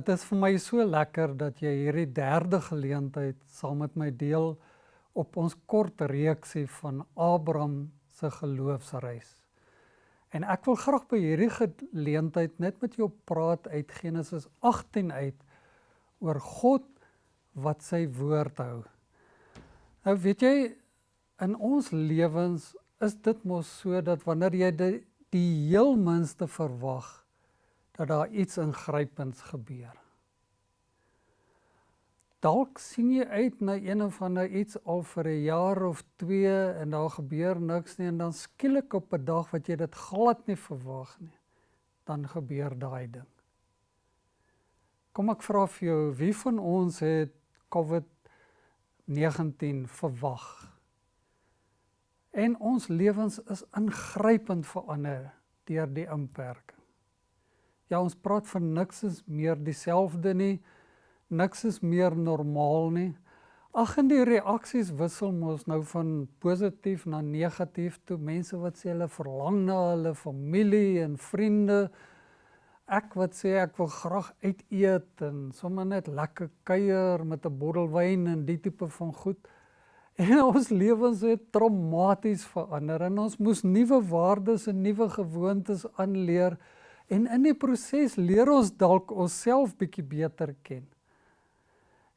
Dit is vir my so lekker dat jy hierdie derde geleentheid saam met my deel op ons kort reeksie van Abraham se geloofsreis. En ek wil graag by hierdie geleentheid net met jou praat uit Genesis 18 uit oor God wat sy woord hou. Nou weet jy in ons lewens is dit mos so dat wanneer jy die, die heel minste verwag dat daar iets ingrypends gebeur. Dalk sien jy uit na een of ander iets al vir 'n jaar of 2 en daar gebeur niks nie en dan skielik op 'n dag wat jy dit glad nie verwag nie, dan gebeur daai ding. Kom ek vra vir jou, wie van ons het COVID-19 verwag? En ons lewens is ingrypend verander deur die inperking. Ja, ons praat van niks is meer dieselfde nie. Niks is meer normaal nie. Ag en die reaksies wissel mos nou van positief na negatief toe. Mense wat sê hulle verlang na hulle familie en vriende. Ek wat sê ek wil graag uit eet en sommer net lekker kuier met 'n bottel wyn en die tipe van goed. En ons lewens het traumaties verander en ons moes nuwe waardes en nuwe gewoontes aanleer. En in die proses leer ons dalk onsself bietjie beter ken.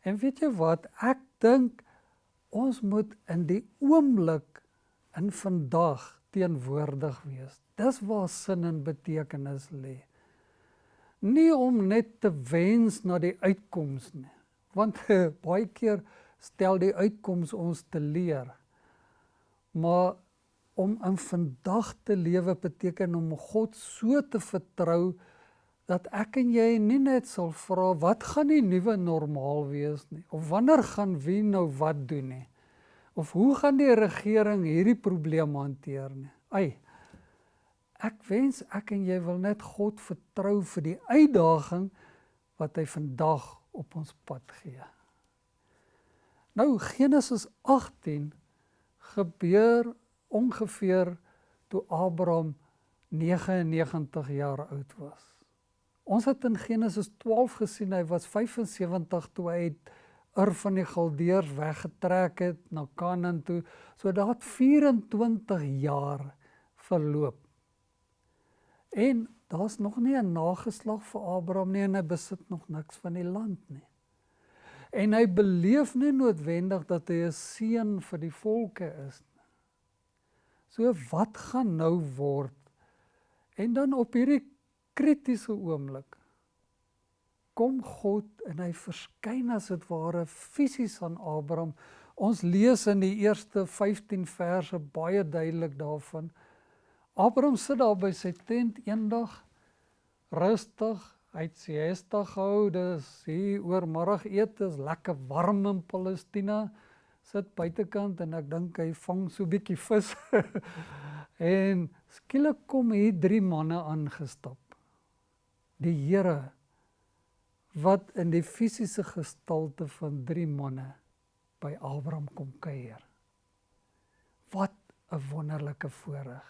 En weet jy wat? Ek dink ons moet in die oomblik in vandag teenwoordig wees. Dis waar sin en betekenis lê. Nie om net te wens na die uitkoms nie. Want baie keer stel die uitkoms ons te leer. Maar om in vandag te lewe beteken om God so te vertrou dat ek en jy nie net sal vra wat gaan die nuwe normaal wees nie of wanneer gaan wie nou wat doen nie of hoe gaan die regering hierdie probleem hanteer nie. Ai. Ek wens ek en jy wil net God vertrou vir die uitdaging wat hy vandag op ons pad gee. Nou Genesis 18 gebeur ongeveer toe Abraham 99 jaar oud was. Ons het in Genesis 12 gesien hy was 75 toe hy uit Ur van die Galdeërs weggetrek het na Kanaan toe. So daar het 24 jaar verloop. En daar's nog nie 'n nageslag vir Abraham nie en hy besit nog niks van die land nie. En hy beleef nie noodwendig dat hy 'n seun vir die volke is nie. So wat gaan nou word? En dan op hierdie kritiese oomblik kom God en hy verskyn as dit ware fisies aan Abraham. Ons lees in die eerste 15 verse baie duidelik daarvan. Abraham sit daar by sy tent eendag rustig, hy het siesta gehou, dis hier oor middagete, is lekker warm in Palestina sit buitekant en ek dink hy vang so bietjie vis. en skielik kom hier drie manne aangestap. Die Here wat in die fisiese gestalte van drie manne by Abraham kom kuier. Wat 'n wonderlike voorreg.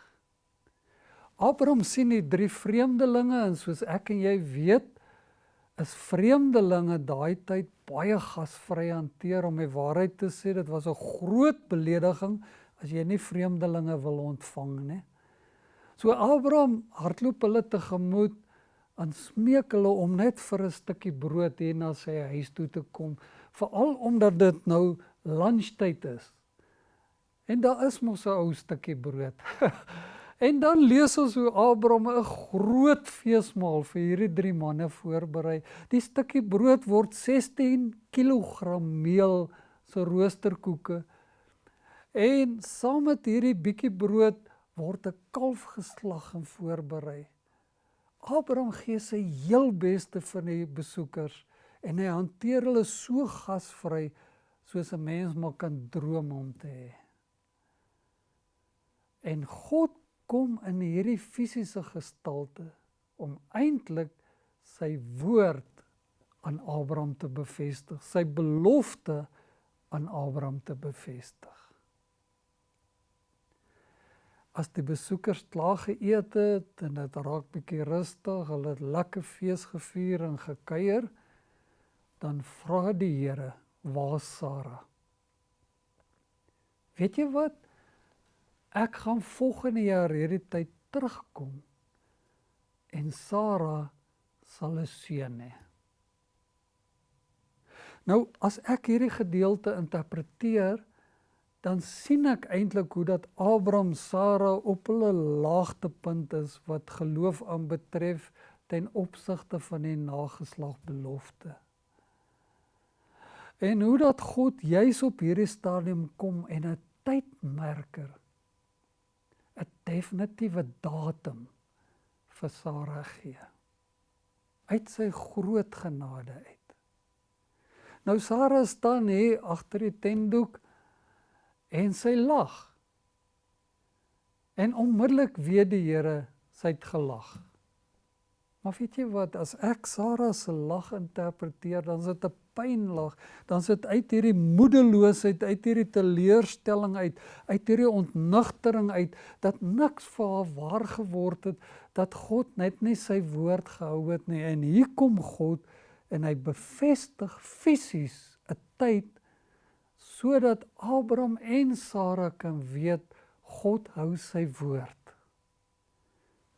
Abraham sien die drie vreemdelinge en soos ek en jy weet, is vreemdelinge daai tyd baie gasvry hanteer om die waarheid te sê dit was 'n groot belediging as jy nie vreemdelinge wil ontvang nie. So Abraham hardloop hulle tegemoet en smeek hulle om net vir 'n stukkie brood hier na sy huis toe te kom, veral omdat dit nou lunchtyd is. En daar is mos 'n ou stukkie brood. En dan lees ons hoe Abraham 'n groot feesmaal vir hierdie drie manne voorberei. Die stukkie brood word 16 kg meel se roosterkoeke. En saam met hierdie bietjie brood word 'n kalf geslag en voorberei. Abraham gee sy heel beste vir die besoekers en hy hanteer hulle so gasvry soos 'n mens maar kan droom om te hê. En God kom in hierdie fisiese gestalte om eintlik sy woord aan Abraham te bevestig, sy belofte aan Abraham te bevestig. as die besoekers klaar geëet het en dit raak bietjie rustig, hulle het lekker fees gevier en gekuier, dan vra die Here, "Waar is Sara?" Weet jy wat? Ek gaan volgende jaar hierdie tyd terugkom en Sara sal 'n seun hê. Nou as ek hierdie gedeelte interpreteer, dan sien ek eintlik hoe dat Abraham Sara op hulle laagtepunt is wat geloof aanbetref ten opsigte van die nageslag belofte. En hoe dat God juis op hierdie stadium kom en 'n tydmerker definitiewe datum vir Sara gee. Uit sy groot genade uit. Nou Sara staan hier agter die tentdoek en sy lag. En onmiddellik weet die Here sy het gelag. Maar weet jy wat, as ek Sara se lag interpreteer, dan is dit 'n pynlag, dan is dit uit hierdie moedeloosheid, uit hierdie teleurstelling uit, uit hierdie ontnugtering uit dat niks vir haar waar geword het, dat God net nie sy woord gehou het nie. En hier kom God en hy bevestig fisies 'n tyd sodat Abraham en Sara kan weet God hou sy woord.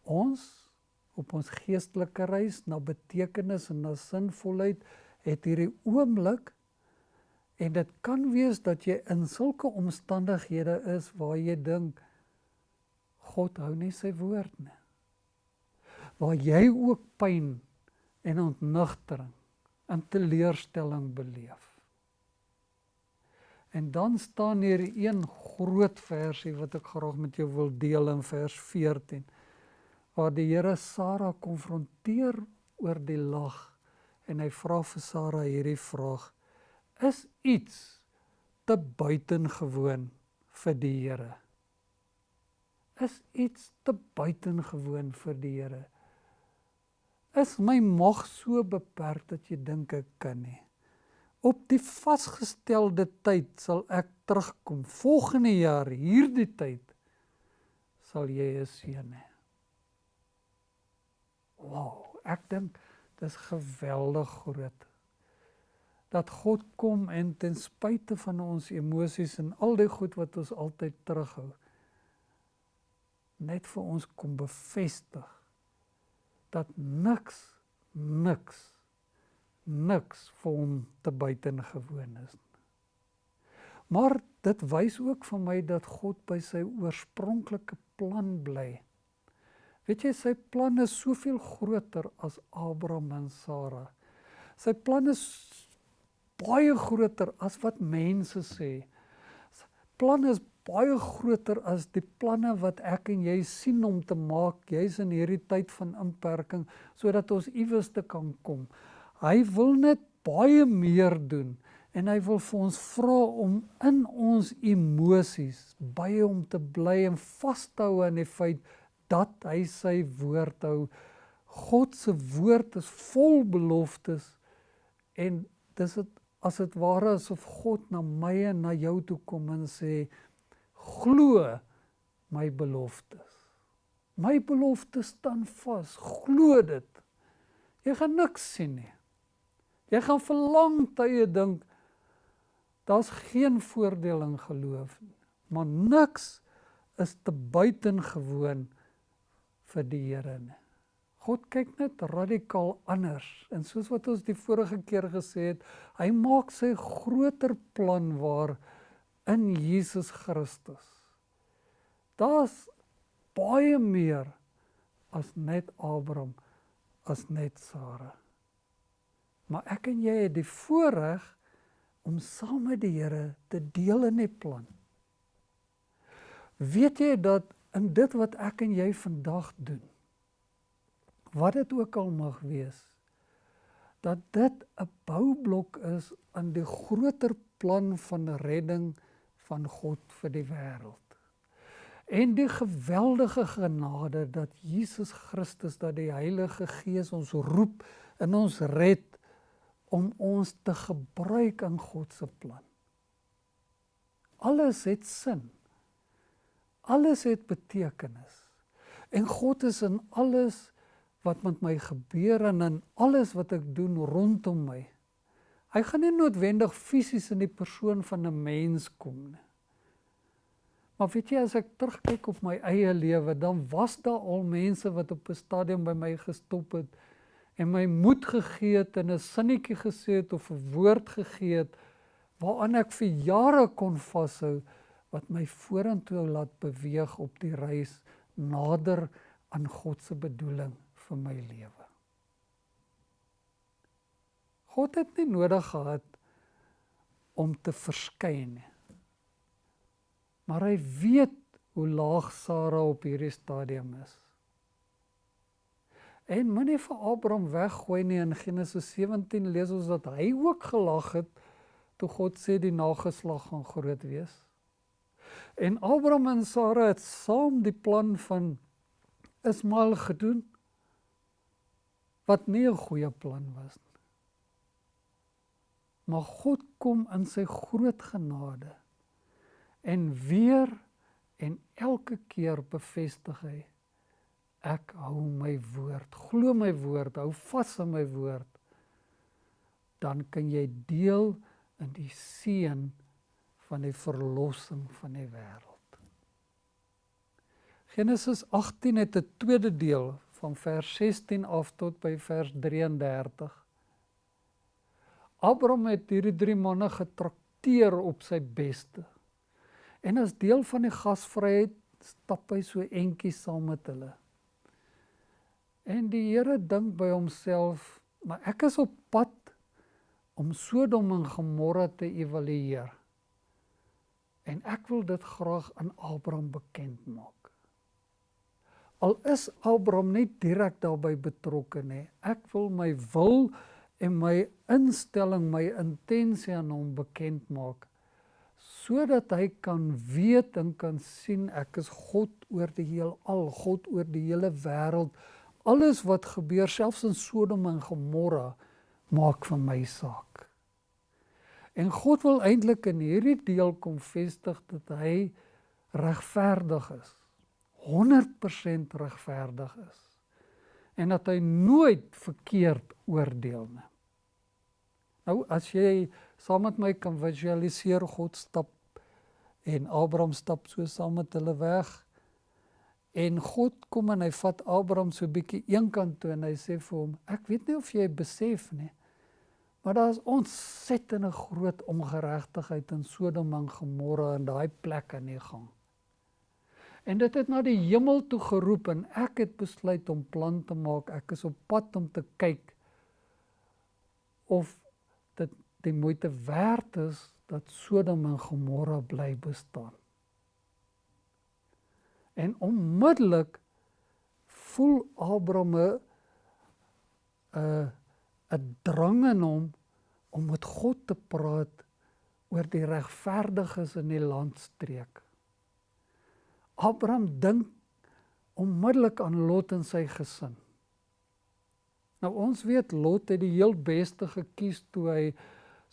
Ons op ons geestelike reis na betekenis en na sinvolheid het hierdie oomblik en dit kan wees dat jy in sulke omstandighede is waar jy dink God hou nie sy woord nie. Waar jy ook pyn en ontnugtering en teleurstelling beleef. En dan staan hier een groot versie wat ek graag met jou wil deel in vers 14 waar die Here Sara konfronteer oor die lag en hy vra vir Sara hierdie vraag: Is iets te buitengewoon vir die Here? Is iets te buitengewoon vir die Here? Is my mag so beperk dat jy dink ek kan nie? op die vasgestelde tyd sal ek terugkom. Volgende jaar hierdie tyd sal jy 'n seun hê. Wow, ek dink dis geweldig groot. Dat God kom en ten spyte van ons emosies en al die goed wat ons altyd terughou net vir ons kom bevestig dat niks niks niks vir hom te buitengewoon is. Maar dit wys ook vir my dat God by sy oorspronklike plan bly. Weet jy sy plan is soveel groter as Abraham en Sara. Sy plan is baie groter as wat mense sê. Sy plan is baie groter as die planne wat ek en jy sien om te maak juis in hierdie tyd van inperking sodat ons iewers te kan kom. Hy wil net baie meer doen en hy wil vir ons vra om in ons emosies by hom te bly en vas te hou aan die feit dat hy sy woord hou. God se woord is vol beloftes en dis dit as dit ware asof God na my en na jou toe kom en sê glo my beloftes. My beloftes staan vas. Glo dit. Jy gaan niks sien nie. Jy gaan vir lang tye dink daar's geen voordeel in geloof nie. Maar niks is te buitengewoon vir die Here nie. God kyk net radikaal anders en soos wat ons die vorige keer gesê het, hy maak sy groter plan waar in Jesus Christus. Daar's baie meer as net Abraham, as net Sara. Maar ek en jy het die voorreg om saam met die Here te deel in die plan. Weet jy dat in dit wat ek en jy vandag doen, wat dit ook al mag wees, dat dit 'n boublok is aan die groter plan van redding van God vir die wêreld. En die geweldige genade dat Jesus Christus dat die Heilige Gees ons roep en ons red om ons te gebruik in God se plan. Alles het sin. Alles het betekenis. En God is in alles wat met my gebeur en in alles wat ek doen rondom my. Hy gaan nie noodwendig fisies in die persoon van 'n mens kom nie. Maar weet jy as ek terugkyk op my eie lewe, dan was daar al mense wat op 'n stadium by my gestop het en my moed gegee het en 'n sinnetjie gesê het of 'n woord gegee het waaraan ek vir jare kon vashou wat my vorentoe laat beweeg op die reis nader aan God se bedoeling vir my lewe. God het nie nodig gehad om te verskyn nie. Maar hy weet hoe laag Sara op hierdie stadium is. En moenie vir Abraham weggooi nie in Genesis 17 lees ons dat hy ook gelag het toe God sê die nageslag gaan groot wees. En Abraham en Sara het saam die plan van Ismael gedoen wat nie 'n goeie plan was nie. Maar God kom in sy groot genade en weer en elke keer bevestig hy ek hou my woord. Glo my woord, hou vas aan my woord. Dan kan jy deel in die seën van die verlossing van die wêreld. Genesis 18 het 'n tweede deel van vers 16 af tot by vers 33. Abraham het hierdie drie manne getrakteer op sy beste. En as deel van die gasvryheid stap hy so entjie saam met hulle. En die Here dink by homself, maar ek is op pad om Sodom en Gomorra te evalueer. En ek wil dit graag aan Abraham bekend maak. Al is Abraham nie direk daarbey betrokke nie. Ek wil my wil en my instelling, my intensie aan hom bekend maak sodat hy kan weet en kan sien ek is God oor die heelal, God oor die hele wêreld. Alles wat gebeur, selfs in Sodom en Gomorra, maak vir my saak. En God wil eintlik in hierdie deel kom vestig dat hy regverdig is. 100% regverdig is en dat hy nooit verkeerd oordeel nie. Nou as jy saam met my kan visualiseer God stap en Abraham stap so saam met hulle weg en God kom en hy vat Abraham so bietjie eenkant toe en hy sê vir hom ek weet nie of jy besef nie maar daar is ontsettende groot ongeregtigheid in Sodom en Gomorra en daai plek aan die gang. En dit het na die hemel toe geroep en ek het besluit om plan te maak. Ek is op pad om te kyk of dit die moeite werd is dat Sodom en Gomorra bly bestaan. En onmiddellik voel Abraham 'n 'n drang in hom om met God te praat oor die regverdiges in die landstreek. Abraham dink onmiddellik aan Lot en sy gesin. Nou ons weet Lot het die heel beste gekies toe hy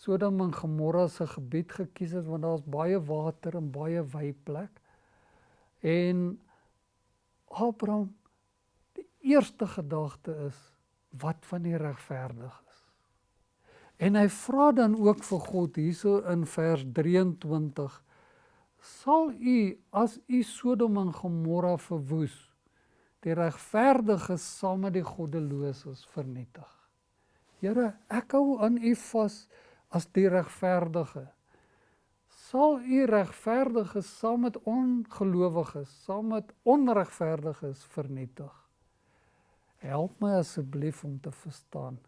Sodom en Gomorra se gebied gekies het want daar's baie water en baie wyplek. En Abraham die eerste gedagte is wat van die regverdiges. En hy vra dan ook vir God hierso in vers 23 sal u as u Sodom en Gomorra verwoes die regverdiges saam met die goddeloses vernietig. Here, ek hou aan u vas as die regverdige. Sal u regverdiges saam met ongelowiges, saam met onregverdiges vernietig. Help my asseblief om te verstaan.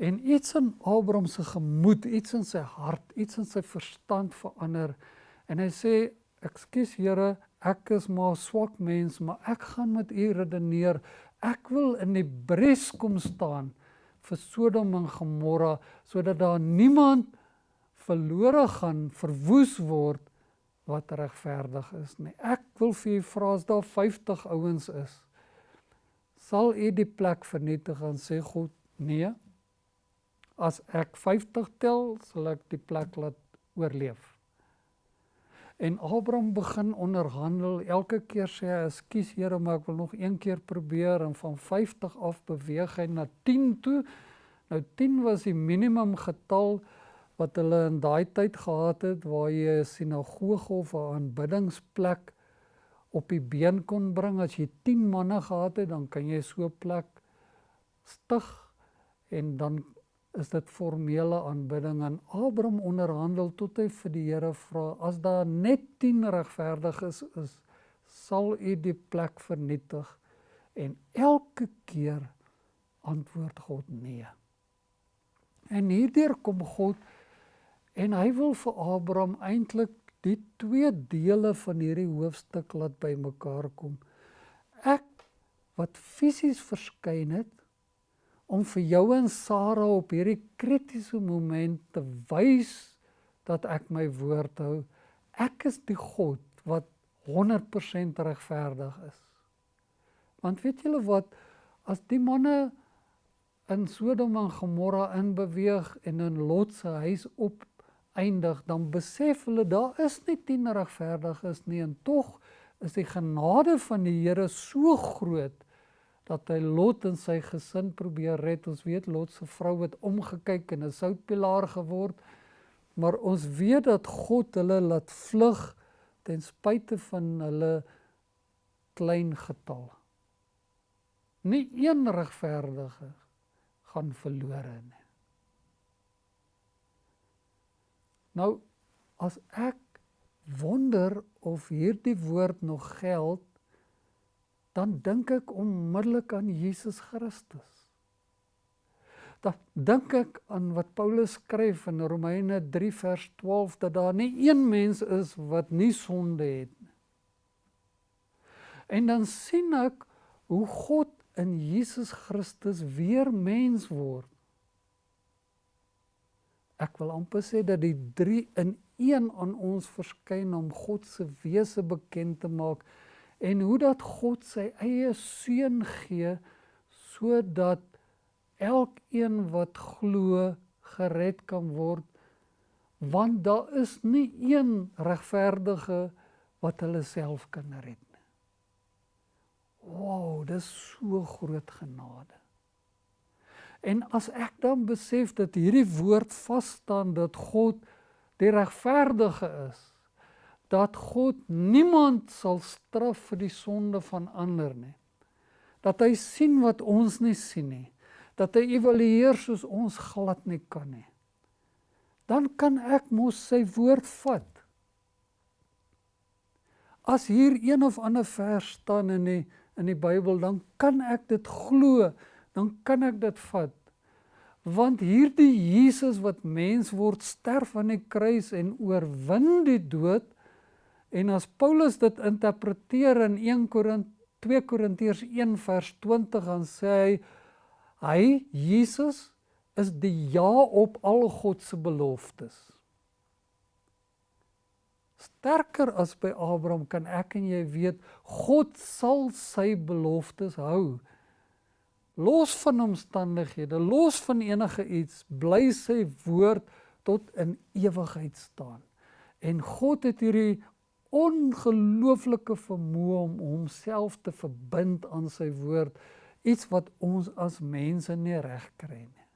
En iets in Abraham se gemoed, iets in sy hart, iets in sy verstand verander En hy sê, "Ekskuus Here, ek is maar swak mens, maar ek gaan met U redeneer. Ek wil in die bres kom staan vir Sodom en Gomorra sodat daar niemand verlore gaan, verwoes word wat regverdig is nie. Ek wil vir U vra as daar 50 ouens is, sal U die plek vernietig en sê God, nee. As ek 50 tel, sal ek die plek laat oorleef. En Abraham begin onderhandel. Elke keer sê hy: "Ekskuus Here, maar ek wil nog een keer probeer." En van 50 af beweeg hy na 10 toe. Nou 10 was die minimum getal wat hulle in daai tyd gehad het waar jy 'n sinagoge of 'n aanbiddingsplek op die been kon bring. As jy 10 manne gehad het, dan kan jy so 'n plek stig en dan is dit formele aanbidding en Abraham onderhandel tot hy vir die Here vra as daar net 10 regverdiges is, is sal u die plek vernietig en elke keer antwoord God nee. En hierdeur kom God en hy wil vir Abraham eintlik die twee dele van hierdie hoofstuk laat bymekaar kom. Ek wat fisies verskyn het om vir jou en Sara op hierdie kritiese moment te wys dat ek my woord hou. Ek is die God wat 100% regverdig is. Want weet julle wat as die manne in Sodom en Gomorra inbeweeg en in Lot se huis op eindig, dan besef hulle daar is nie 10 regverdiges nie en tog is die genade van die Here so groot dat hy Lot en sy gesin probeer red. Ons weet Lot se vrou het omgekyk en 'n soutpilaar geword. Maar ons weet dat God hulle laat vlug ten spyte van hulle klein getal. Nie een regverdige gaan verlore nie. Nou as ek wonder of hierdie woord nog geld dan dink ek onmiddellik aan Jesus Christus. Dan dink ek aan wat Paulus skryf in Romeine 3 vers 12 dat daar nie een mens is wat nie sonde het nie. En dan sien ek hoe God in Jesus Christus weer mens word. Ek wil amper sê dat die 3 in 1 aan ons verskyn om God se wese bekend te maak en hoe dat God sy eie seun gee sodat elkeen wat glo gered kan word want daar is nie een regverdige wat hulle self kan red nie. Wow, dis so groot genade. En as ek dan besef dat hierdie woord vas staan dat God die regverdige is, dat God niemand sal straf vir die sonde van ander nie. Dat hy sien wat ons nie sien nie. Dat hy evalueer soos ons glad nie kan nie. Dan kan ek mos sy woord vat. As hier een of ander vers staan in die in die Bybel, dan kan ek dit glo, dan kan ek dit vat. Want hierdie Jesus wat mens word, sterf aan die kruis en oorwin die dood, En as Paulus dit interpreteer in 1 Korint 2 Korintiërs 1 vers 20 dan sê hy hy Jesus is die ja op al God se beloftes. Sterker as by Abraham kan ek en jy weet God sal sy beloftes hou. Los van omstandighede, los van enige iets, bly sy woord tot in ewigheid staan. En God het hierdie ongelooflike vermoë om homself te verbind aan sy woord iets wat ons as mense nie reg kry nie.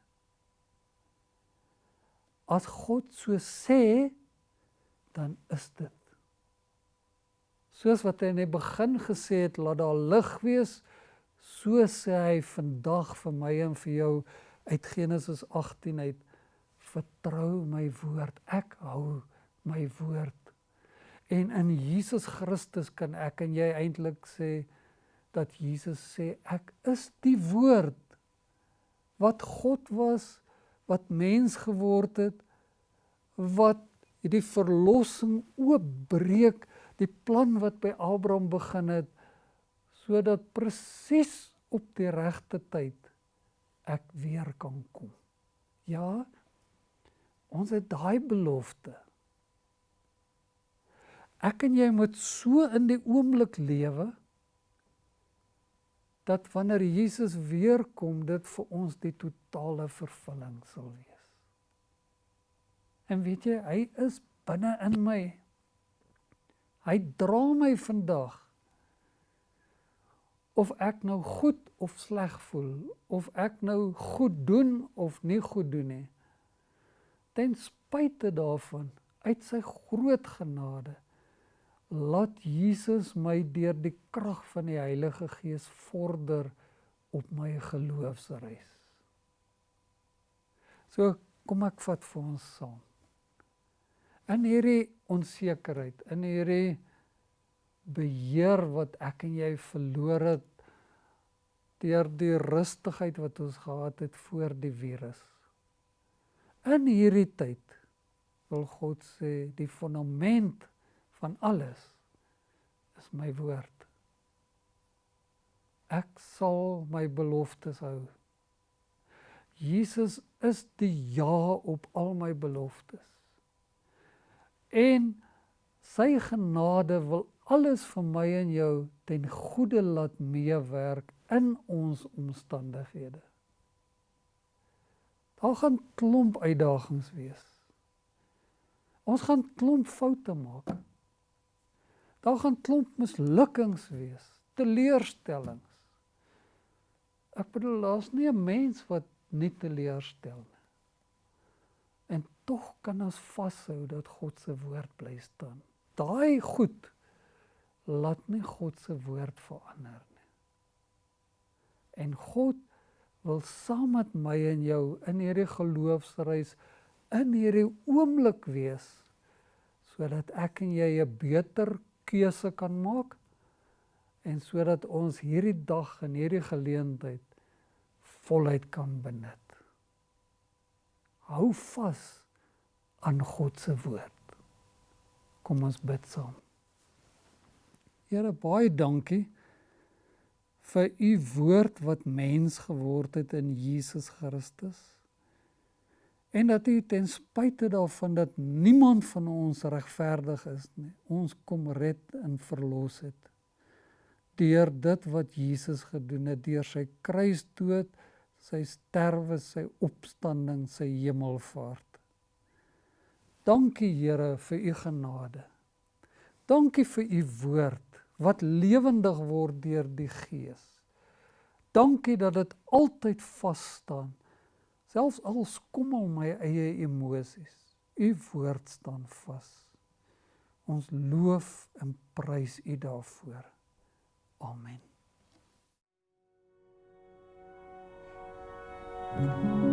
As God so sê, dan is dit. Soos wat hy in die begin gesê het, laat daar lig wees, so sê hy vandag vir my en vir jou uit Genesis 18 uit vertrou my woord. Ek hou my woord En in Jesus Christus kan ek en jy eintlik sê dat Jesus sê ek is die woord wat God was, wat mens geword het, wat die verlossing oopbreek, die plan wat by Abraham begin het sodat presies op die regte tyd ek weer kan kom. Ja, ons het daai belofte. Ek en jy moet so in die oomblik lewe dat wanneer Jesus weer kom, dit vir ons die totale vervulling sal wees. En weet jy, hy is binne in my. Hy dra my vandag of ek nou goed of sleg voel, of ek nou goed doen of nie goed doen nie. Ten spyte daarvan, uit sy groot genade, laat Jesus my deur die krag van die Heilige Gees vorder op my geloofsreis. So kom ek vat vir ons saam. In hierdie onsekerheid, in hierdie beheer wat ek en jy verloor het deur die rustigheid wat ons gehad het voor die virus. In hierdie tyd wil God sê die fundament van alles is my woord. Ek sal my beloftes hou. Jesus is die ja op al my beloftes. En sy genade wil alles vir my en jou ten goeie laat meewerk in ons omstandighede. Daar gaan klomp uitdagings wees. Ons gaan klomp foute maak. Daar gaan klomp mislukkings wees, teleurstellings. Ek bedoel daar's nie 'n mens wat nie teleurstel nie. En tog kan ons vashou dat God se woord bly staan. Daai goed laat nie God se woord verander nie. En God wil saam met my en jou in hierdie geloofsreis in hierdie oomblik wees sodat ek en jy 'n beter keuse kan maak en sodat ons hierdie dag en hierdie geleentheid voluit kan benut. Hou vas aan God se woord. Kom ons bid saam. Here baie dankie vir u woord wat mens geword het in Jesus Christus. En dat u ten spyte daarvan dat niemand van ons regverdig is nie, ons kom red en verlos het deur dit wat Jesus gedoen het deur sy kruisdood, sy sterwe, sy opstanding, sy hemelvaart. Dankie Here vir u genade. Dankie vir u woord wat lewendig word deur die Gees. Dankie dat dit altyd vas staan. Selfs al skommel my eie emosies, u woord staan vas. Ons loof en prys u daarvoor. Amen. You.